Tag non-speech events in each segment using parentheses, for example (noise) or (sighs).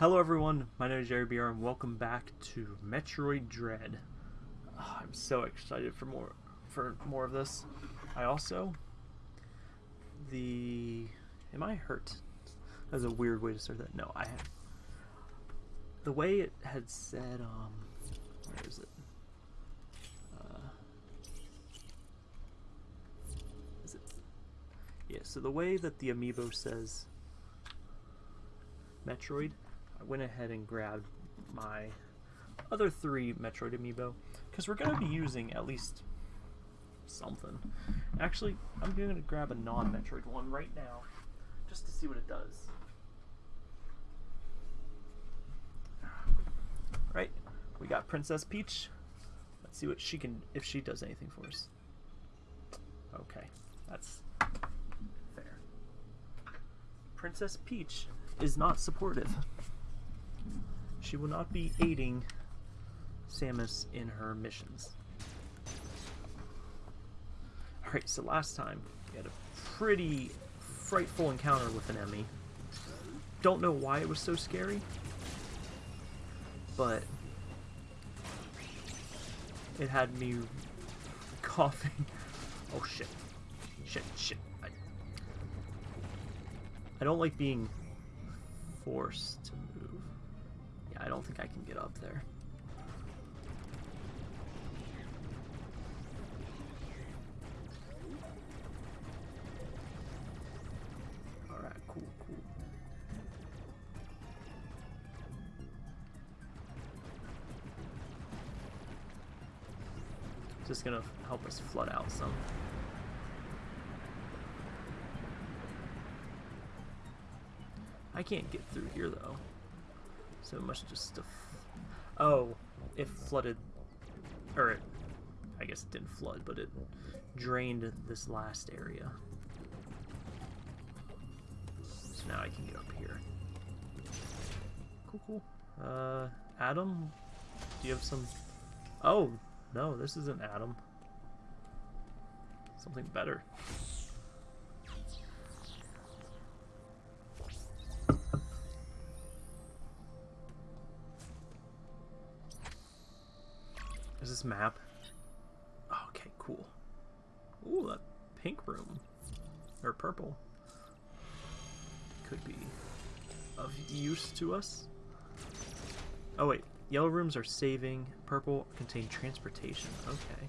Hello everyone, my name is Jerry BR and welcome back to Metroid Dread. Oh, I'm so excited for more for more of this. I also the am I hurt? That's a weird way to start that. No, I have the way it had said um where is it? Uh, is it yeah, so the way that the amiibo says Metroid, I went ahead and grabbed my other three Metroid amiibo because we're going to be using at least something. Actually, I'm going to grab a non-Metroid one right now just to see what it does. Right, we got Princess Peach. Let's see what she can, if she does anything for us. Okay, that's fair. Princess Peach is not supportive. She will not be aiding Samus in her missions. Alright, so last time we had a pretty frightful encounter with an EMMI. Don't know why it was so scary, but it had me (laughs) coughing. Oh shit. Shit, shit. I, I don't like being forced I don't think I can get up there. Alright, cool, cool. Just gonna help us flood out some. I can't get through here though. So it must just have... Oh, it flooded... Or it... I guess it didn't flood, but it drained this last area. So now I can get up here. Cool, cool. Uh, Adam? Do you have some... Oh, no, this isn't Adam. Something better. This map? Okay, cool. Ooh, that pink room. Or purple. Could be of use to us. Oh wait, yellow rooms are saving, purple contain transportation. Okay.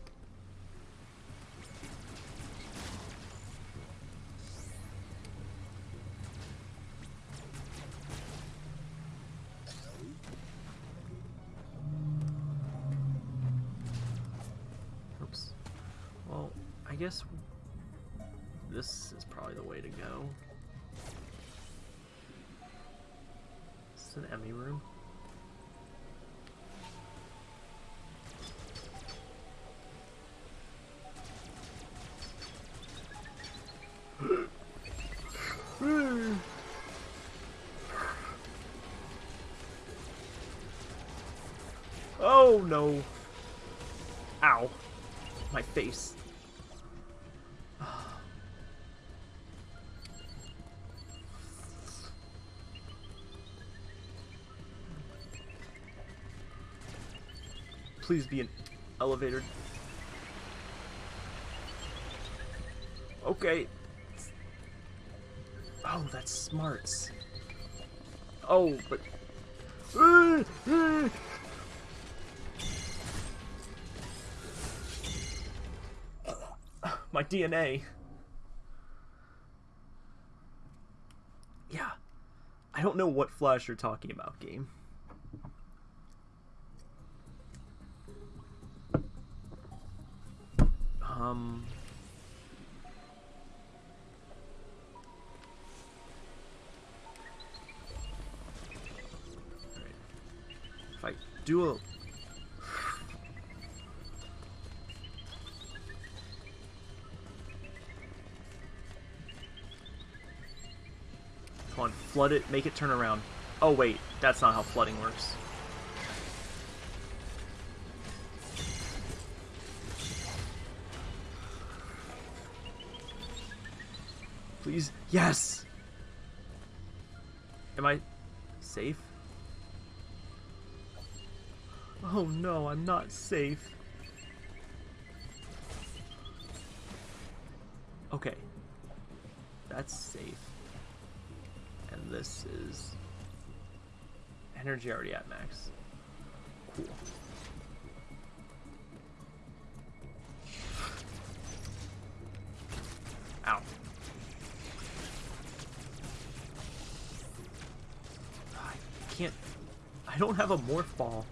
No! Ow. My face. Please be an elevator. Okay. Oh, that's smarts. Oh, but... Ah, ah. My DNA. Yeah. I don't know what flash you're talking about, game. Um... If I do a flood it, make it turn around. Oh wait, that's not how flooding works. Please, yes! Am I safe? Oh no, I'm not safe. Okay. That's safe. This is energy already at max. Cool. Ow. I can't... I don't have a morph ball.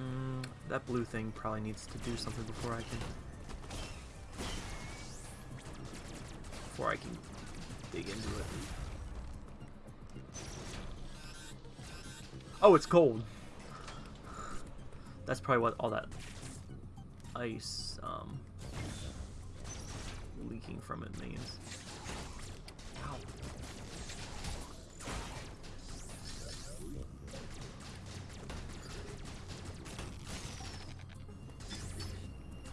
Mm, that blue thing probably needs to do something before I can... Before I can dig into it. Oh, it's cold. That's probably what all that ice um, leaking from it means. Ow.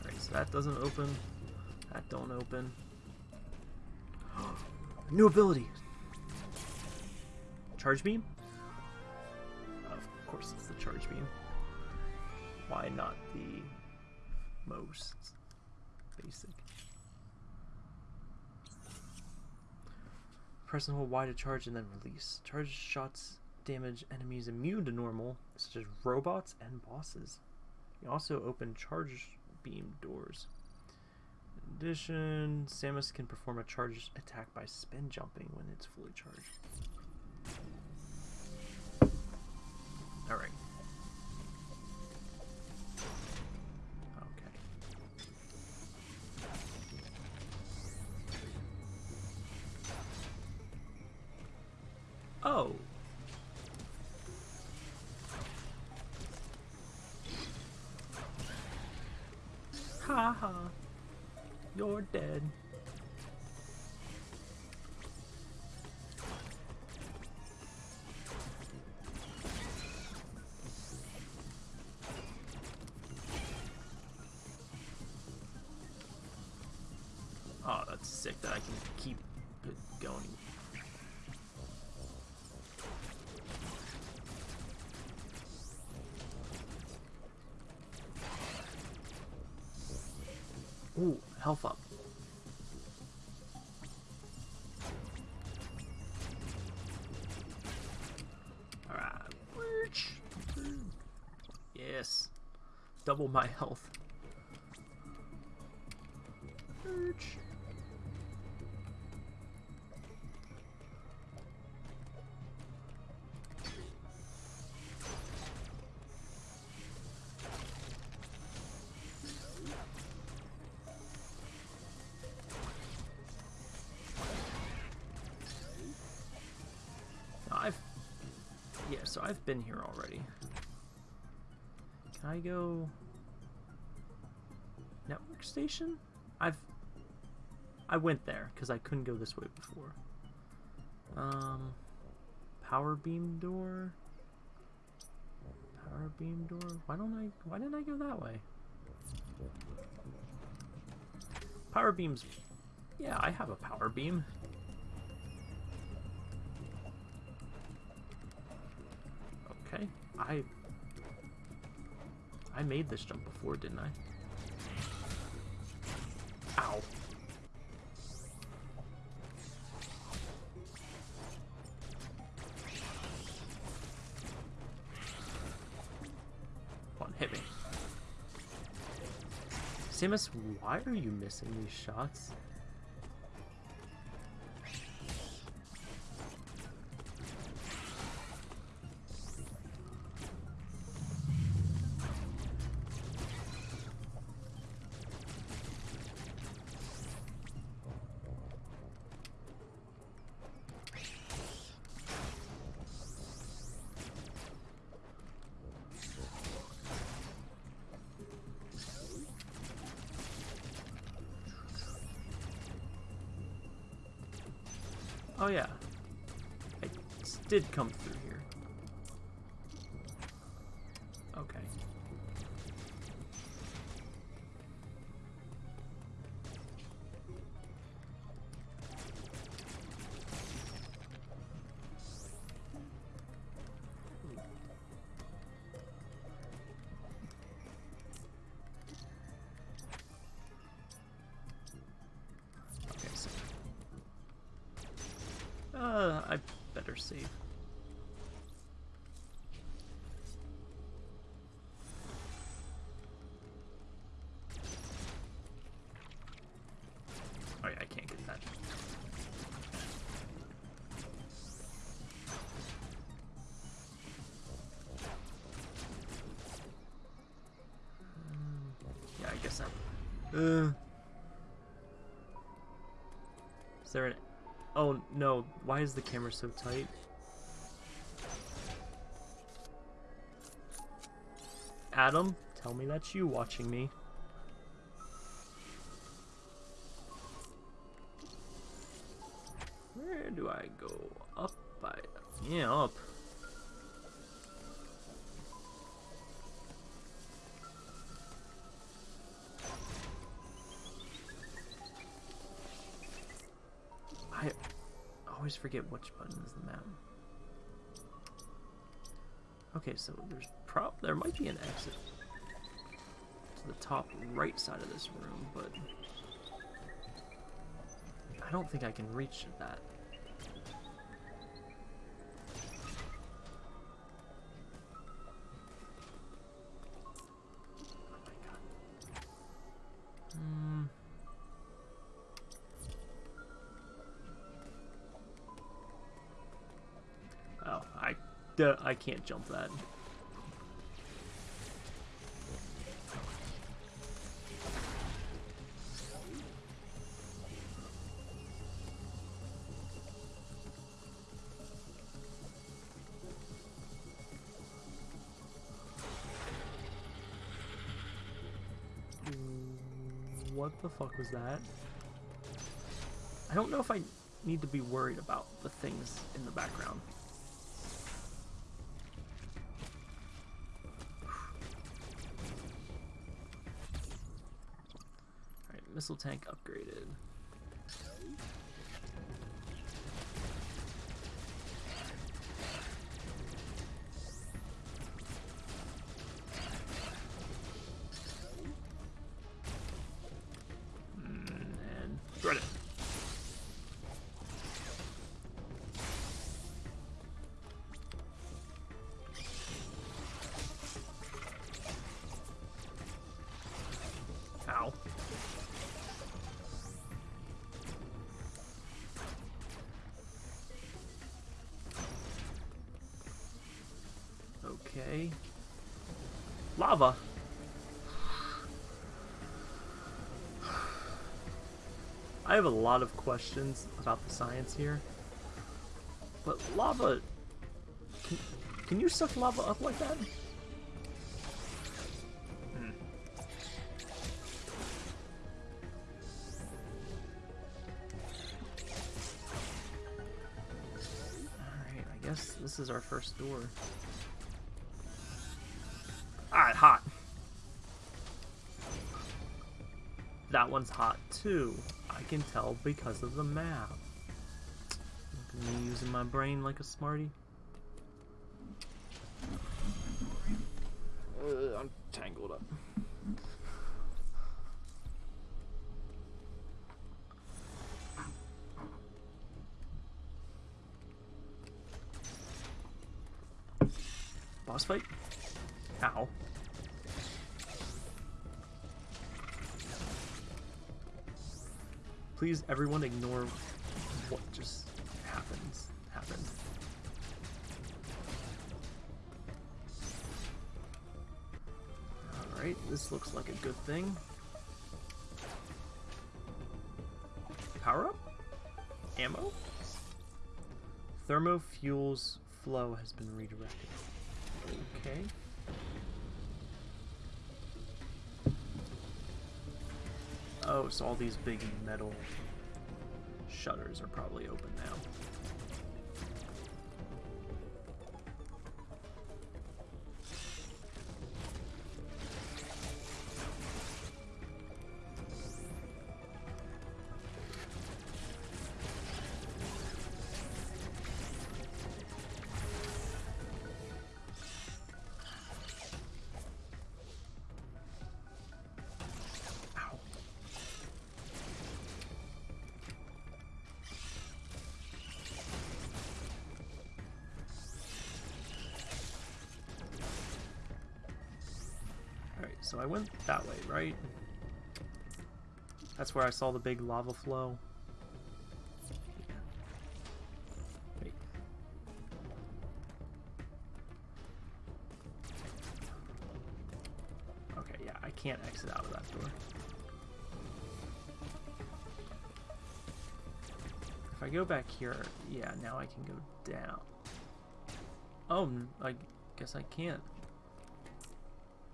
Alright, so that doesn't open. That don't open. New ability! Charge beam? Of course it's the charge beam. Why not the most basic? Press and hold Y to charge and then release. Charge shots damage enemies immune to normal, such as robots and bosses. You also open charge beam doors. Addition, Samus can perform a charge attack by spin jumping when it's fully charged. Alright. Okay. Oh. Ha ha. You're dead. Ooh, health up. Alright. Yes. Double my health. So I've been here already. Can I go network station? I've I went there because I couldn't go this way before. Um, power beam door. Power beam door. Why don't I? Why didn't I go that way? Power beams. Yeah, I have a power beam. Okay, I I made this jump before, didn't I? Ow. Come on, hit me. Samus, why are you missing these shots? did come through here. Okay. Okay. Uh, I better save. No! Why is the camera so tight? Adam, tell me that's you watching me. Where do I go? Up by yeah, up. Forget which button is the map. Okay, so there's prop there might be an exit to the top right side of this room, but I don't think I can reach that. I can't jump that. What the fuck was that? I don't know if I need to be worried about the things in the background. Alright, missile tank upgraded. Lava. I have a lot of questions about the science here. But lava... Can, can you suck lava up like that? Hmm. Alright, I guess this is our first door. One's hot too. I can tell because of the map. Look at me using my brain like a smarty. Uh, I'm tangled up. Boss fight? Please, everyone, ignore what just happens. Happened. All right, this looks like a good thing. Power up? Ammo? Thermofuel's flow has been redirected. Okay. So all these big metal shutters are probably open now. So I went that way, right? That's where I saw the big lava flow. Wait. Okay, yeah, I can't exit out of that door. If I go back here, yeah, now I can go down. Oh, I guess I can't.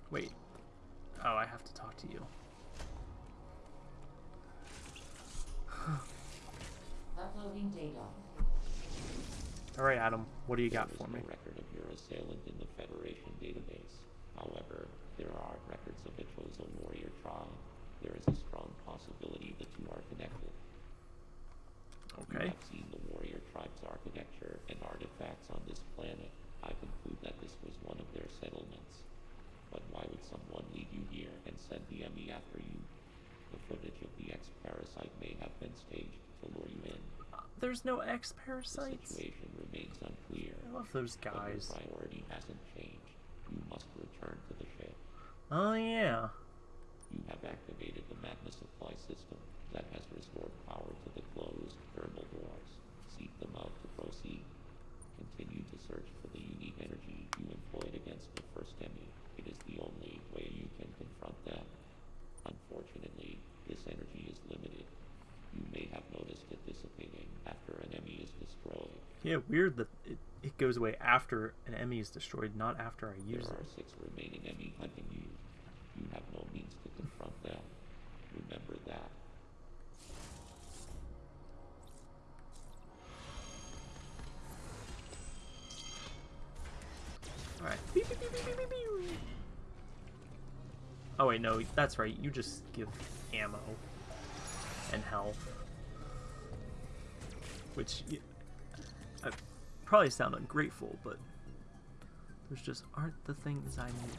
Wait. Oh, I have to talk to you. Uploading data. All right, Adam. What do you got for is me? record of your assailant in the Federation database. However, there are records of the Chozo warrior tribe. There is a strong possibility that you are connected. You Okay. have seen the warrior tribe's architecture and artifacts on this planet. I conclude that this was one of their settlements. But why would someone lead you here the after you? The footage of the X-Parasite may have been staged to lure you in. There's no The X-parasites. situation remains unclear. I love those But your guys. priority hasn't changed. You must return to the ship. Oh yeah. You have activated the magma supply system that has restored power to the closed thermal doors. Seek them out to proceed. Continue to search for the unique energy you employed against the first EMMI. It is the only way you can confront them. Unfortunately, this energy is limited. You may have noticed it dissipating after an EMMI is destroyed. Yeah, weird that it, it goes away after an EMMI is destroyed, not after I use There it. are six remaining EMMI hunting you. You have no means to confront them. Remember that. Alright. Oh wait, no, that's right. You just give ammo and health. Which I probably sound ungrateful, but those just aren't the things I need.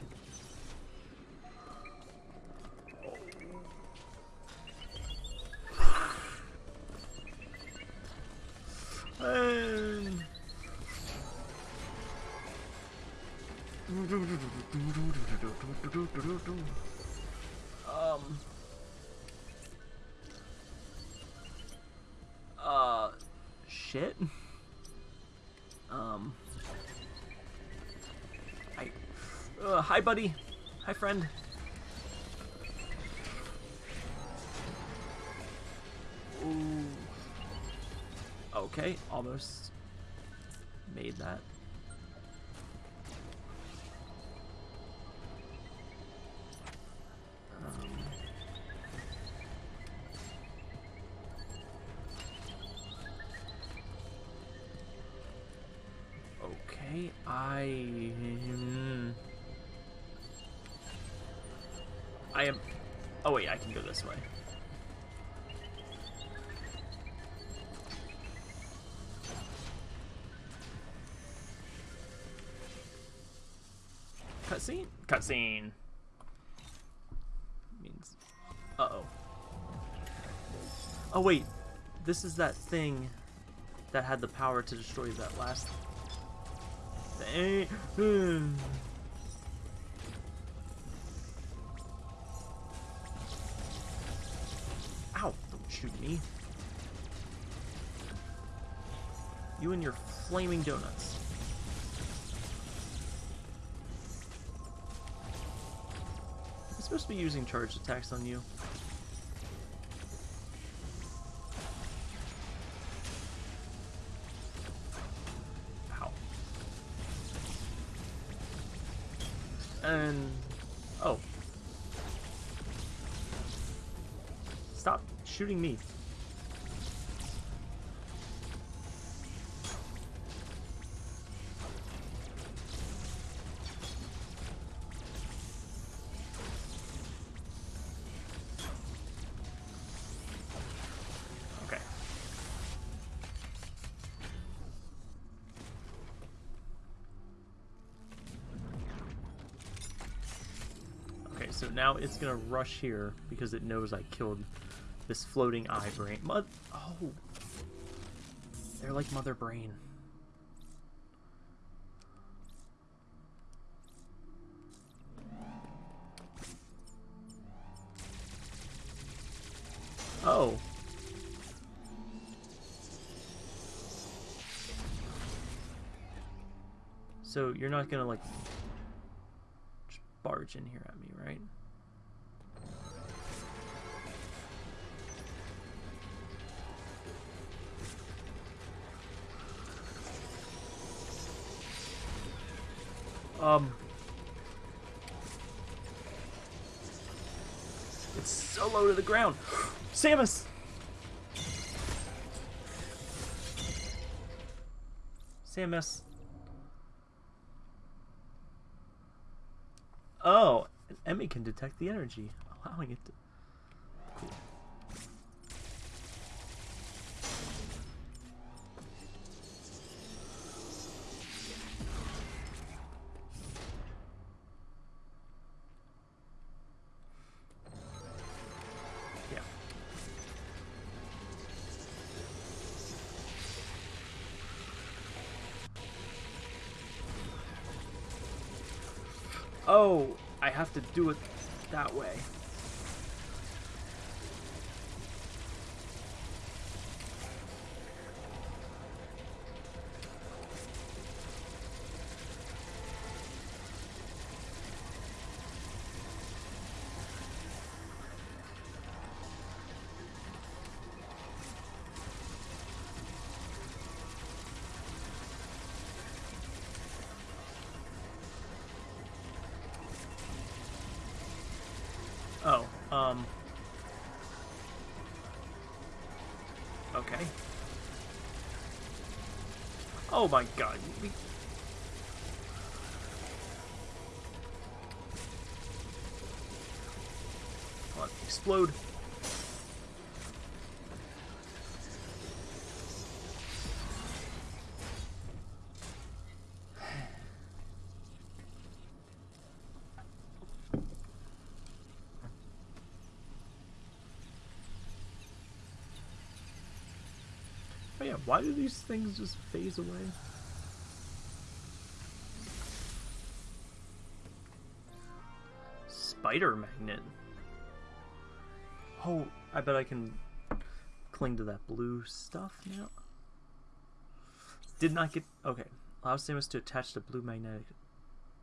Hi, buddy. Hi, friend. Ooh. Okay, almost made that. I am. Oh wait, I can go this way. Cutscene? Cutscene. Means. Uh oh. Oh wait, this is that thing that had the power to destroy that last thing. (sighs) shoot me. You and your flaming donuts. I'm supposed to be using charged attacks on you. Stop shooting me. So now it's gonna rush here because it knows I killed this floating eye brain. Mother, oh. They're like mother brain. Oh. So you're not gonna like barge in here at me, right? Um. It's so low to the ground. (gasps) Samus! Samus. Oh, EMMI can detect the energy, allowing it to. Have to do it that way. Oh my god. We... Come on, explode. (sighs) Oh why do these things just phase away? Spider magnet. Oh, I bet I can cling to that blue stuff now. Did not get okay. Allow Samus to attach the blue magnetic.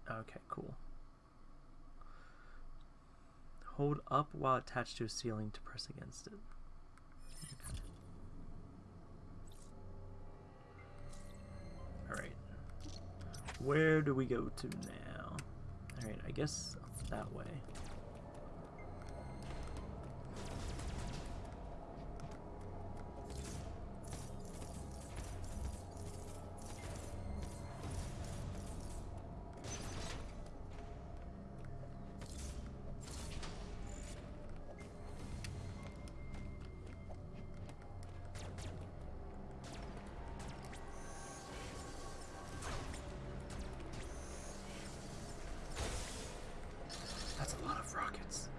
Okay, cool. Hold up while attached to a ceiling to press against it. Where do we go to now? Alright, I guess that way. That's a lot of rockets.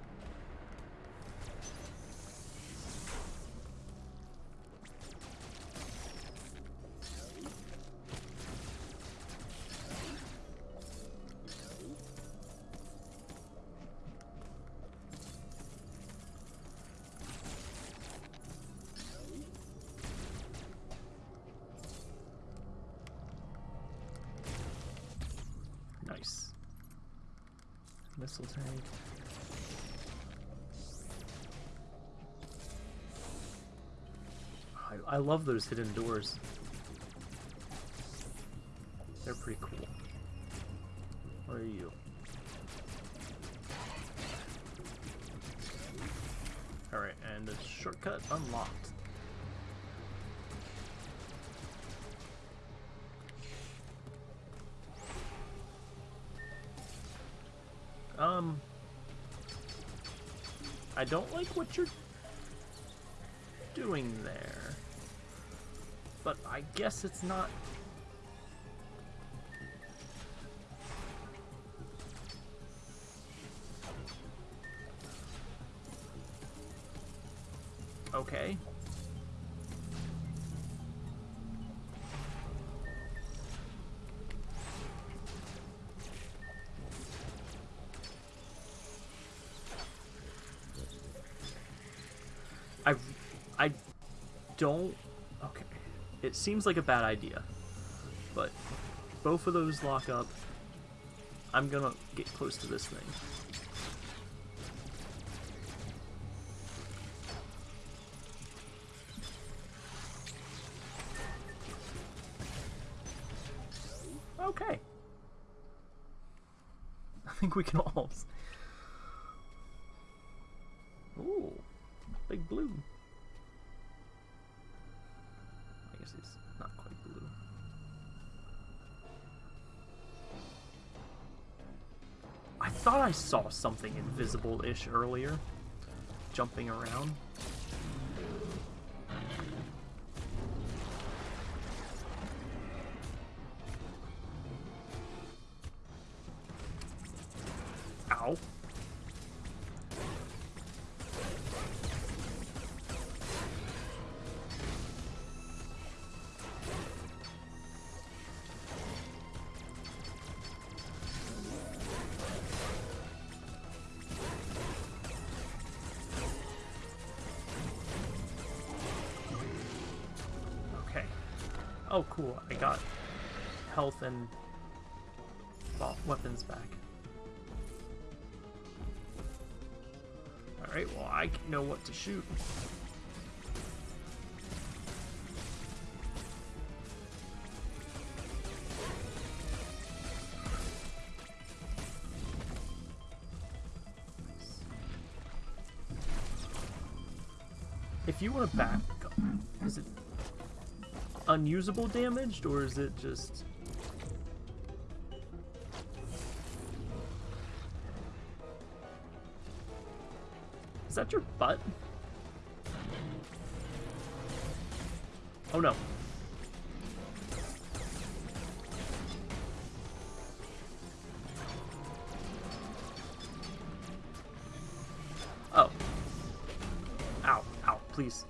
Nice. Missile tank. I, I love those hidden doors. What you're doing there, but I guess it's not. Okay. Don't. Okay, it seems like a bad idea, but both of those lock up, I'm gonna get close to this thing. Okay. (laughs) I think we can. Saw something invisible-ish earlier, jumping around. Ow. Oh, cool. I got health and weapons back. Alright, well, I know what to shoot. If you want to back, unusable damaged or is it just Is that your butt? Oh no. Oh. Ow, ow, please.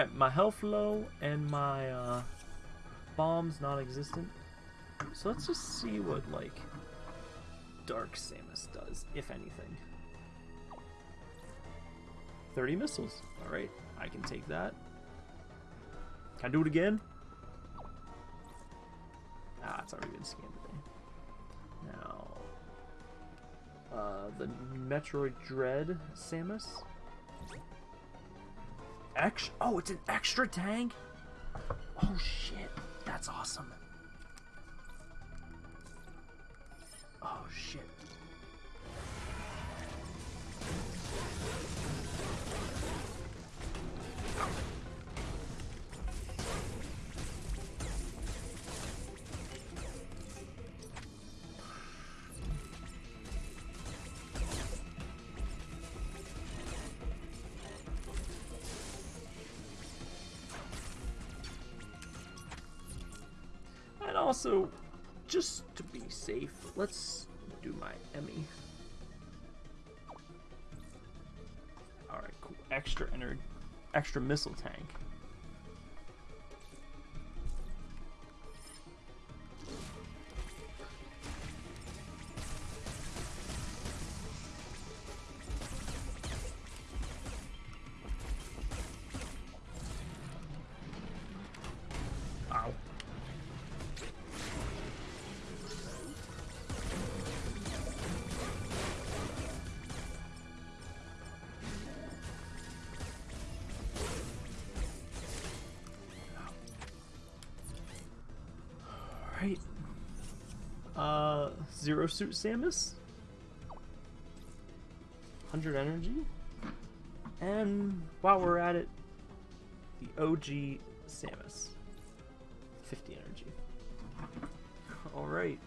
Alright, my health low and my uh, bombs non-existent. So let's just see what, like, Dark Samus does, if anything. 30 missiles. Alright, I can take that. Can I do it again? Ah, it's already been scanned today. Now, uh, the Metroid Dread Samus. Ex- oh, it's an extra tank? Oh shit, that's awesome. Oh shit. Let's do my Emmy. Alright, cool. Extra ener extra missile tank. Zero Suit Samus. 100 energy. And while we're at it, the OG Samus. 50 energy. Alright.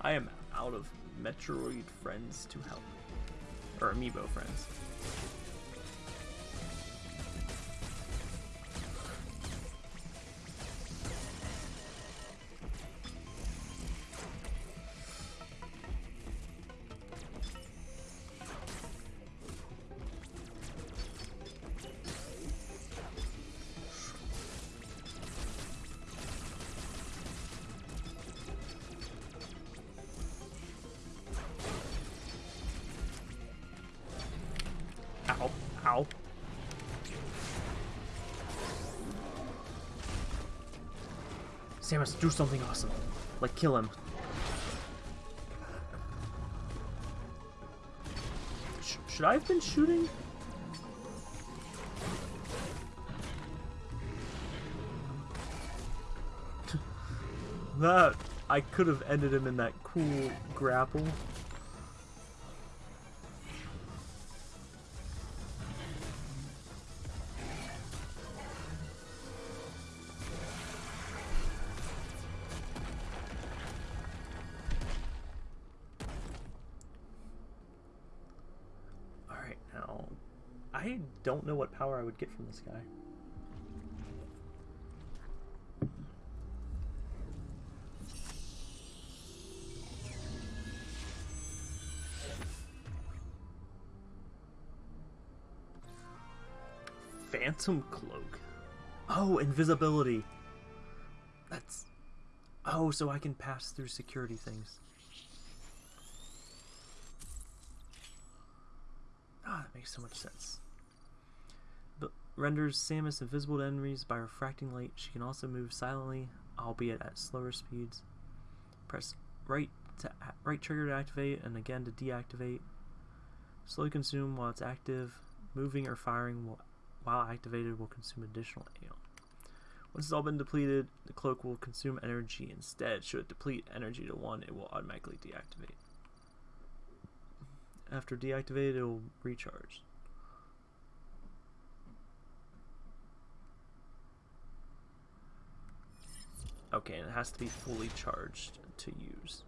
I am out of Metroid friends to help. Or amiibo friends. Samus, do something awesome. Like kill him. Sh should I have been shooting? (laughs) that I could have ended him in that cool grapple. Don't know what power I would get from this guy. Phantom Cloak. Oh, invisibility. That's... Oh, so I can pass through security things. Ah, that makes so much sense. Renders Samus invisible to enemies by refracting light. She can also move silently, albeit at slower speeds. Press right to right trigger to activate and again to deactivate. Slowly consume while it's active. Moving or firing while activated will consume additional Aeon. Once it's all been depleted, the cloak will consume energy instead. Should it deplete energy to 1, it will automatically deactivate. After deactivated, it will recharge. Okay, and it has to be fully charged to use.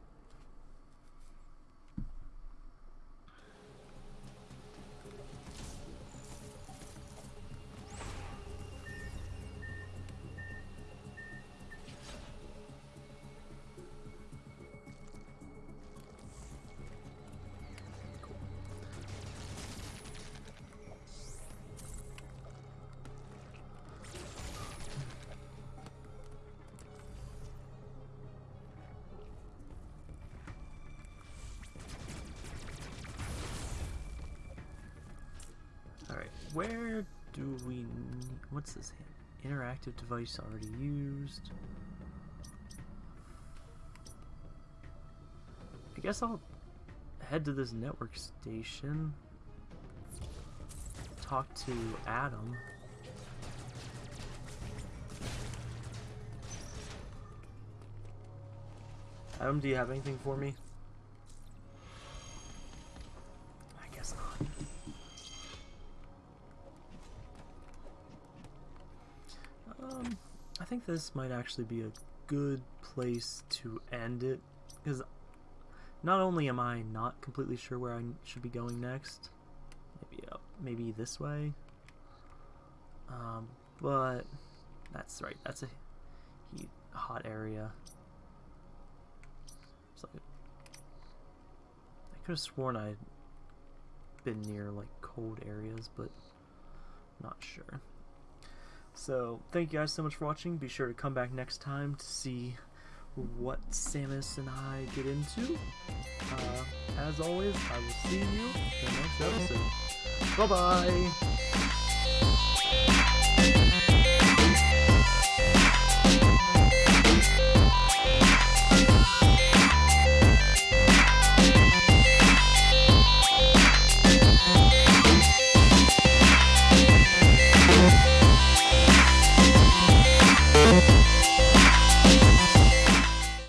Alright, where do we need, what's this interactive device already used? I guess I'll head to this network station, talk to Adam. Adam, do you have anything for me? Um, I think this might actually be a good place to end it, because not only am I not completely sure where I should be going next, maybe up, maybe this way, um, but that's right, that's a heat, hot area. I could have sworn I'd been near like cold areas, but not sure. So, thank you guys so much for watching. Be sure to come back next time to see what Samus and I get into. Uh, as always, I will see you in the next episode. Bye-bye!